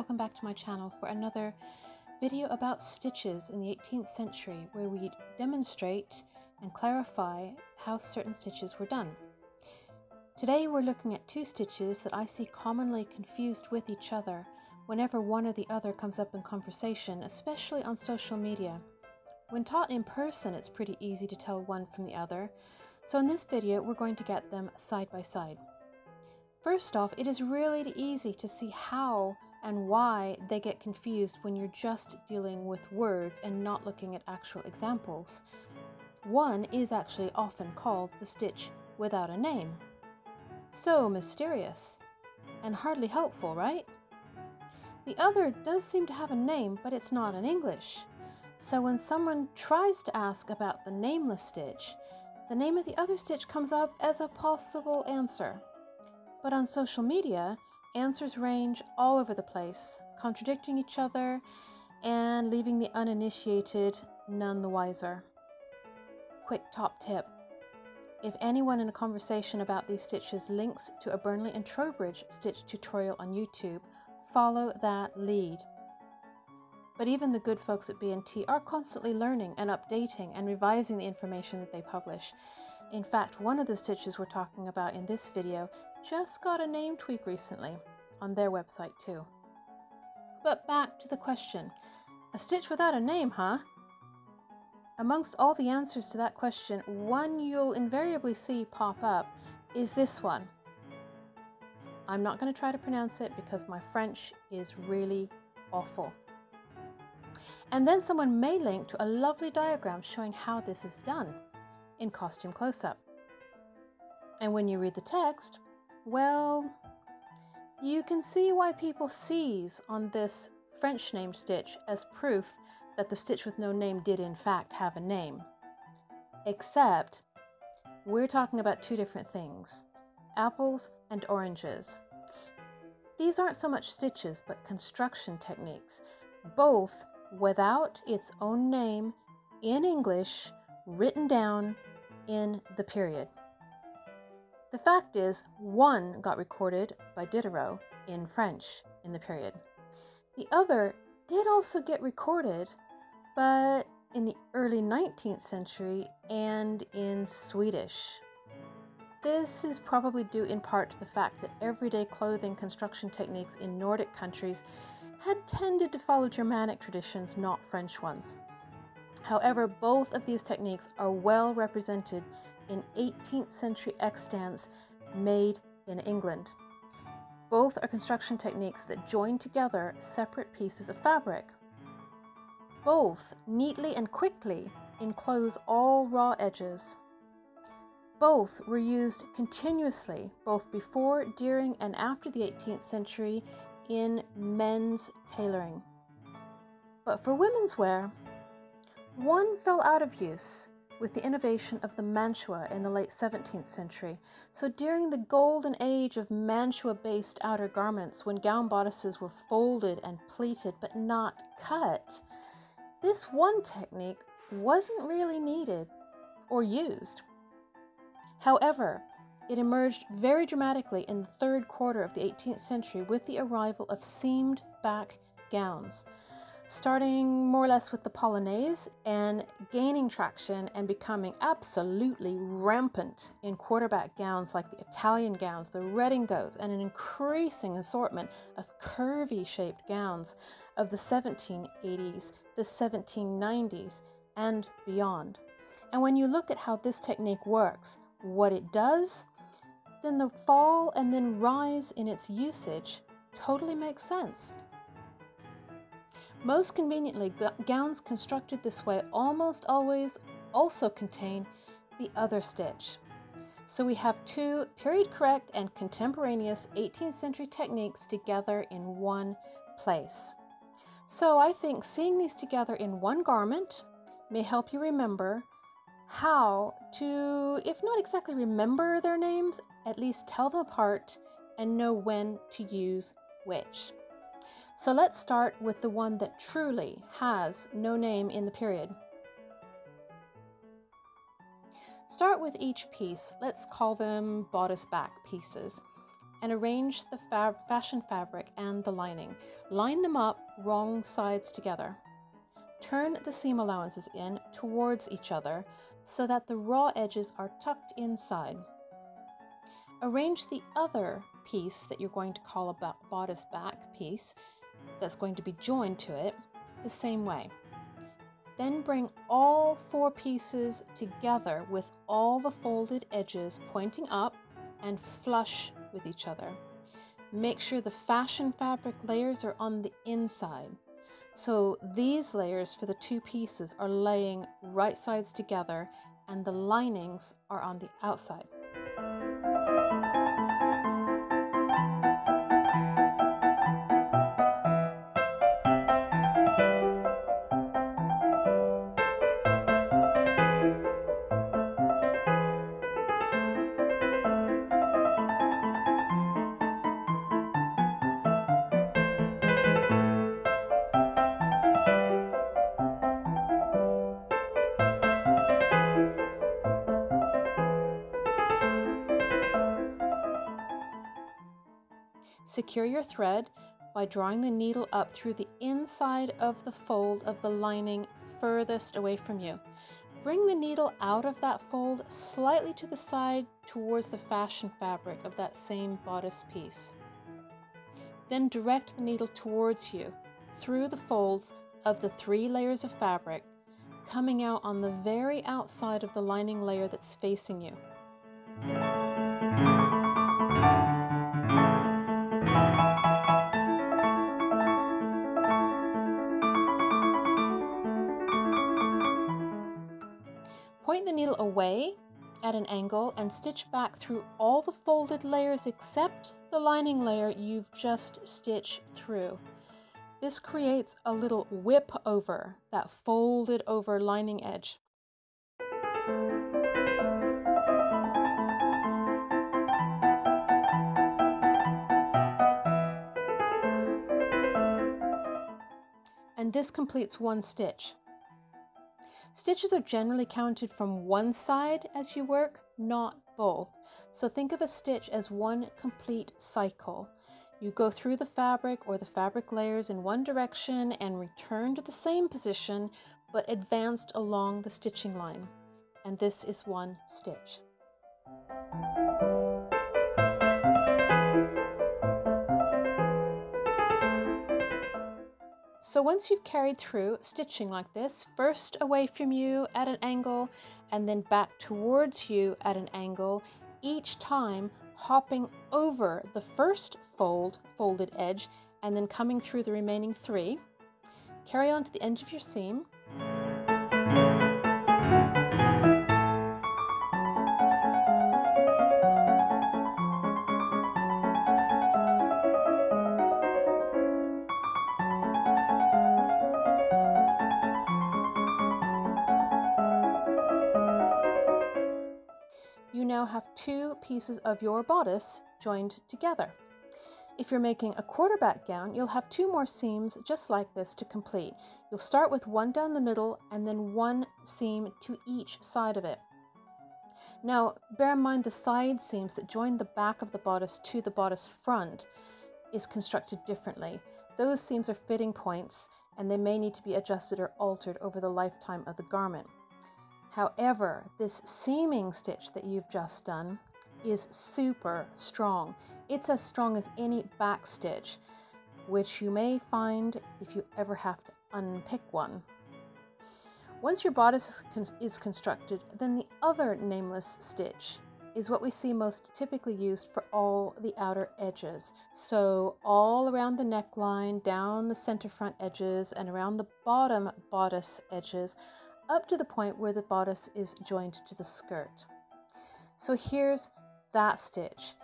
welcome back to my channel for another video about stitches in the 18th century where we demonstrate and clarify how certain stitches were done. Today we're looking at two stitches that I see commonly confused with each other whenever one or the other comes up in conversation, especially on social media. When taught in person it's pretty easy to tell one from the other, so in this video we're going to get them side by side. First off, it is really easy to see how and why they get confused when you're just dealing with words and not looking at actual examples. One is actually often called the stitch without a name. So mysterious and hardly helpful, right? The other does seem to have a name, but it's not in English. So when someone tries to ask about the nameless stitch, the name of the other stitch comes up as a possible answer. But on social media, answers range all over the place, contradicting each other and leaving the uninitiated none the wiser. Quick top tip. If anyone in a conversation about these stitches links to a Burnley and Trowbridge stitch tutorial on YouTube, follow that lead. But even the good folks at B&T are constantly learning and updating and revising the information that they publish. In fact, one of the stitches we're talking about in this video just got a name tweak recently on their website too. But back to the question, a stitch without a name, huh? Amongst all the answers to that question, one you'll invariably see pop up is this one. I'm not going to try to pronounce it because my French is really awful. And then someone may link to a lovely diagram showing how this is done in costume close-up. And when you read the text, well, you can see why people seize on this French named stitch as proof that the stitch with no name did in fact have a name. Except, we're talking about two different things, apples and oranges. These aren't so much stitches, but construction techniques, both without its own name in English written down in the period. The fact is, one got recorded by Diderot in French in the period. The other did also get recorded, but in the early 19th century and in Swedish. This is probably due in part to the fact that everyday clothing construction techniques in Nordic countries had tended to follow Germanic traditions, not French ones. However, both of these techniques are well represented in 18th century extants made in England. Both are construction techniques that join together separate pieces of fabric. Both neatly and quickly enclose all raw edges. Both were used continuously both before, during, and after the 18th century in men's tailoring. But for women's wear, one fell out of use with the innovation of the mantua in the late 17th century. So during the golden age of mantua-based outer garments, when gown bodices were folded and pleated but not cut, this one technique wasn't really needed or used. However, it emerged very dramatically in the third quarter of the 18th century with the arrival of seamed back gowns starting more or less with the Polonaise and gaining traction and becoming absolutely rampant in quarterback gowns like the Italian gowns, the redingotes, and an increasing assortment of curvy shaped gowns of the 1780s, the 1790s, and beyond. And when you look at how this technique works, what it does, then the fall and then rise in its usage totally makes sense. Most conveniently, gowns constructed this way almost always also contain the other stitch. So we have two period correct and contemporaneous 18th century techniques together in one place. So I think seeing these together in one garment may help you remember how to, if not exactly remember their names, at least tell them apart and know when to use which. So let's start with the one that truly has no name in the period. Start with each piece, let's call them bodice back pieces, and arrange the fab fashion fabric and the lining. Line them up wrong sides together. Turn the seam allowances in towards each other so that the raw edges are tucked inside. Arrange the other piece that you're going to call a bodice back piece that's going to be joined to it the same way. Then bring all four pieces together with all the folded edges pointing up and flush with each other. Make sure the fashion fabric layers are on the inside. So these layers for the two pieces are laying right sides together and the linings are on the outside. Secure your thread by drawing the needle up through the inside of the fold of the lining furthest away from you. Bring the needle out of that fold slightly to the side towards the fashion fabric of that same bodice piece. Then direct the needle towards you through the folds of the three layers of fabric, coming out on the very outside of the lining layer that's facing you. At an angle and stitch back through all the folded layers except the lining layer you've just stitched through. This creates a little whip over that folded over lining edge. And this completes one stitch. Stitches are generally counted from one side as you work, not both. So think of a stitch as one complete cycle. You go through the fabric or the fabric layers in one direction and return to the same position, but advanced along the stitching line. And this is one stitch. So once you've carried through stitching like this, first away from you at an angle and then back towards you at an angle, each time hopping over the first fold, folded edge, and then coming through the remaining three. Carry on to the end of your seam pieces of your bodice joined together. If you're making a quarterback gown, you'll have two more seams just like this to complete. You'll start with one down the middle and then one seam to each side of it. Now, bear in mind the side seams that join the back of the bodice to the bodice front is constructed differently. Those seams are fitting points and they may need to be adjusted or altered over the lifetime of the garment. However, this seaming stitch that you've just done is super strong. It's as strong as any back stitch, which you may find if you ever have to unpick one. Once your bodice is constructed, then the other nameless stitch is what we see most typically used for all the outer edges. So all around the neckline, down the center front edges, and around the bottom bodice edges up to the point where the bodice is joined to the skirt. So here's that stitch.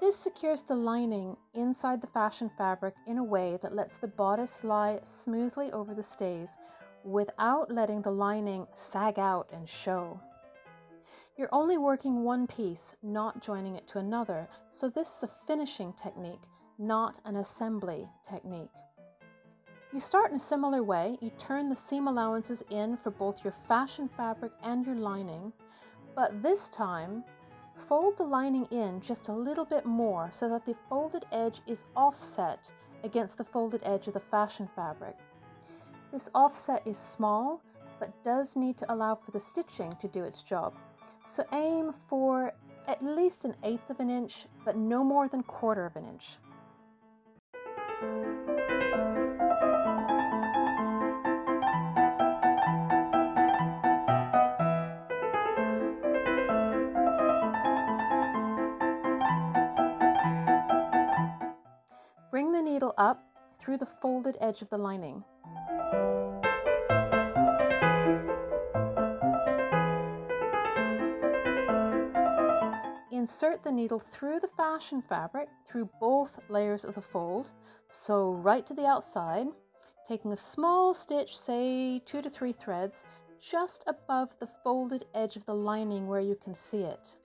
This secures the lining inside the fashion fabric in a way that lets the bodice lie smoothly over the stays without letting the lining sag out and show. You're only working one piece, not joining it to another, so this is a finishing technique, not an assembly technique. You start in a similar way. You turn the seam allowances in for both your fashion fabric and your lining, but this time fold the lining in just a little bit more so that the folded edge is offset against the folded edge of the fashion fabric. This offset is small, but does need to allow for the stitching to do its job. So aim for at least an eighth of an inch, but no more than quarter of an inch. Needle up through the folded edge of the lining. Insert the needle through the fashion fabric through both layers of the fold, so right to the outside, taking a small stitch, say two to three threads, just above the folded edge of the lining where you can see it.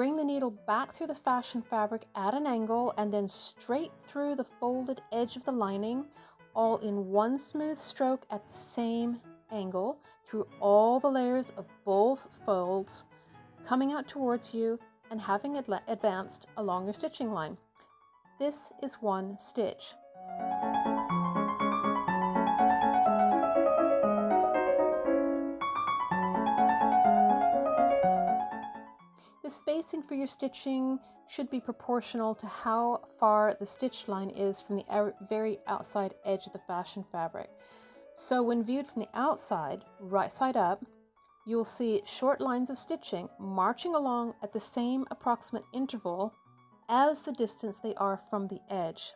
Bring the needle back through the fashion fabric at an angle and then straight through the folded edge of the lining, all in one smooth stroke at the same angle through all the layers of both folds, coming out towards you and having it advanced along your stitching line. This is one stitch. The spacing for your stitching should be proportional to how far the stitch line is from the er, very outside edge of the fashion fabric. So when viewed from the outside, right side up, you'll see short lines of stitching marching along at the same approximate interval as the distance they are from the edge.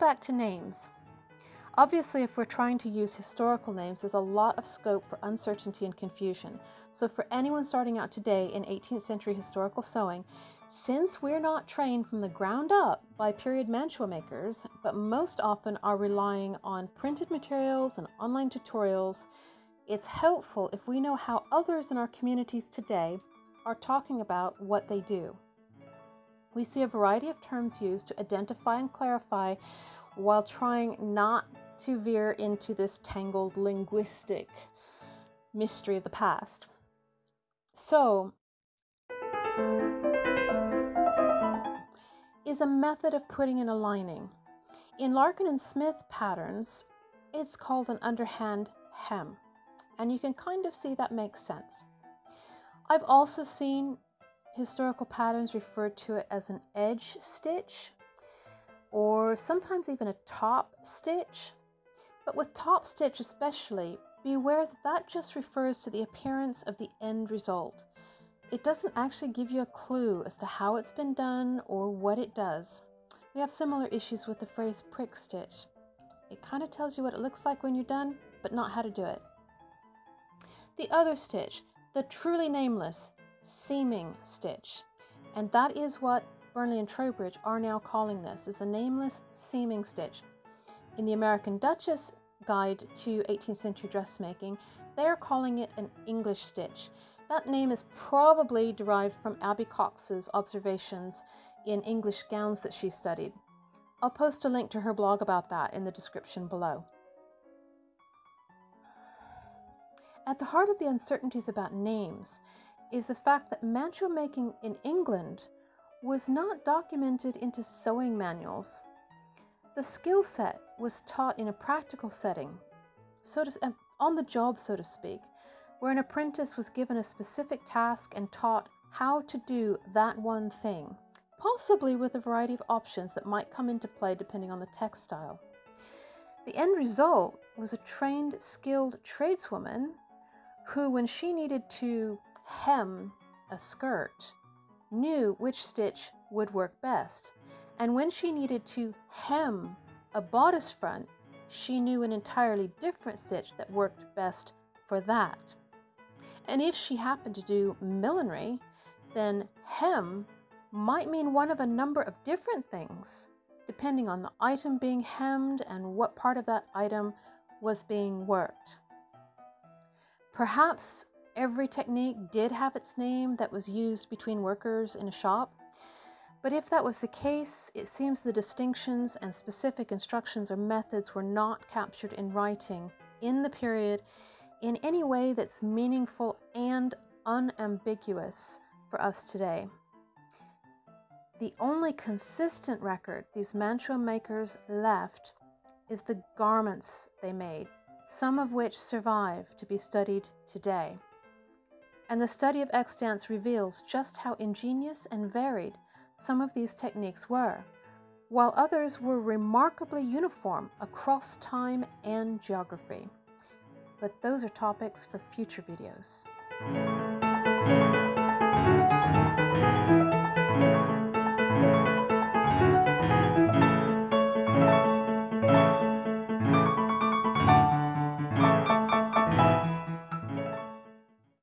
Back to names. Obviously, if we're trying to use historical names, there's a lot of scope for uncertainty and confusion. So for anyone starting out today in 18th century historical sewing, since we're not trained from the ground up by period mantua makers, but most often are relying on printed materials and online tutorials, it's helpful if we know how others in our communities today are talking about what they do. We see a variety of terms used to identify and clarify while trying not to veer into this tangled linguistic mystery of the past. So, is a method of putting in a lining. In Larkin and Smith patterns, it's called an underhand hem, and you can kind of see that makes sense. I've also seen Historical patterns refer to it as an edge stitch or sometimes even a top stitch. But with top stitch especially, beware that that just refers to the appearance of the end result. It doesn't actually give you a clue as to how it's been done or what it does. We have similar issues with the phrase prick stitch. It kind of tells you what it looks like when you're done, but not how to do it. The other stitch, the truly nameless, seaming stitch. And that is what Burnley and Trowbridge are now calling this, is the nameless seaming stitch. In the American Duchess Guide to 18th Century Dressmaking, they are calling it an English stitch. That name is probably derived from Abby Cox's observations in English gowns that she studied. I'll post a link to her blog about that in the description below. At the heart of the uncertainties about names is the fact that mantua making in England was not documented into sewing manuals. The skill set was taught in a practical setting, so to, um, on the job, so to speak, where an apprentice was given a specific task and taught how to do that one thing, possibly with a variety of options that might come into play depending on the textile. The end result was a trained, skilled tradeswoman who, when she needed to hem a skirt, knew which stitch would work best. And when she needed to hem a bodice front, she knew an entirely different stitch that worked best for that. And if she happened to do millinery, then hem might mean one of a number of different things, depending on the item being hemmed and what part of that item was being worked. Perhaps every technique did have its name that was used between workers in a shop, but if that was the case, it seems the distinctions and specific instructions or methods were not captured in writing in the period in any way that's meaningful and unambiguous for us today. The only consistent record these mantua makers left is the garments they made, some of which survive to be studied today. And the study of extants reveals just how ingenious and varied some of these techniques were, while others were remarkably uniform across time and geography but those are topics for future videos.